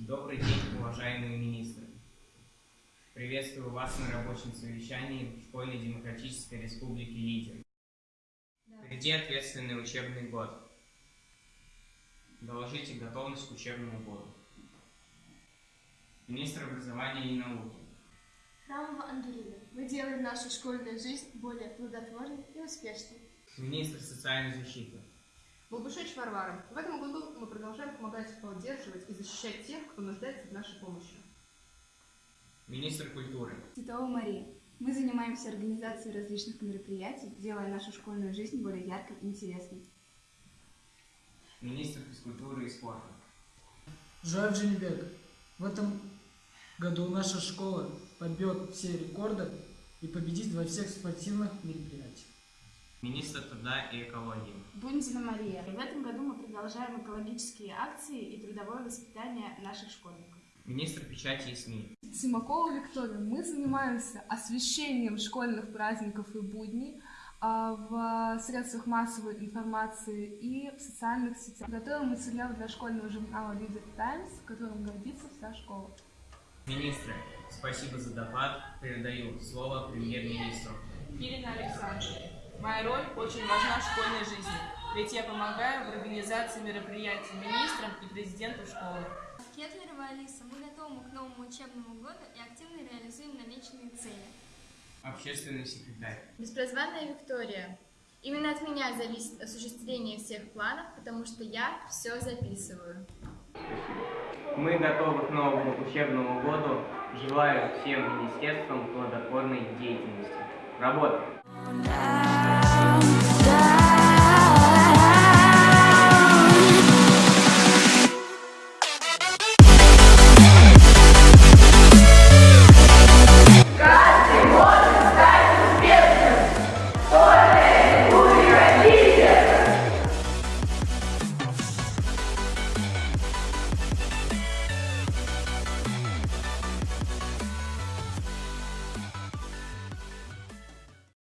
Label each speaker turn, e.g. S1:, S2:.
S1: Добрый день, уважаемые министры. Приветствую вас на рабочем совещании Школьной Демократической Республики Лидер. Впереди ответственный учебный год. Доложите готовность к учебному году. Министр образования и науки.
S2: Храмова Андурина. Мы делаем нашу школьную жизнь более плодотворной и успешной.
S1: Министр социальной защиты.
S3: Балбушевич Варвара. В этом году мы продолжаем помогать поддерживать и защищать тех, кто нуждается в нашей помощи.
S1: Министр культуры.
S4: Титова Мария. Мы занимаемся организацией различных мероприятий, делая нашу школьную жизнь более яркой и интересной.
S1: Министр физкультуры и спорта.
S5: Жуаев Женебек. В этом году наша школа побьет все рекорды и победит во всех спортивных мероприятиях.
S1: Министр труда и экологии.
S6: Бунзина Мария. В этом году мы продолжаем экологические акции и трудовое воспитание наших школьников.
S1: Министр печати и СМИ.
S7: Симакова Виктория. Мы занимаемся освещением школьных праздников и будней а, в средствах массовой информации и в социальных сетях. Готовим материал для школьного журнала Leader Times, которым гордится вся школа.
S1: Министры, спасибо за доклад. Передаю слово премьер-министру.
S8: Ирина Александровна. Моя роль очень важна в школьной жизни, ведь я помогаю в организации мероприятий министрам и президенту школы.
S2: Кетлерова Алиса. Мы готовы к новому учебному году и активно реализуем намеченные цели.
S1: Общественный секретарь.
S9: Беспрозванная Виктория. Именно от меня зависит осуществление всех планов, потому что я все записываю.
S1: Мы готовы к новому учебному году. Желаю всем министерствам плодотворной деятельности. Работа!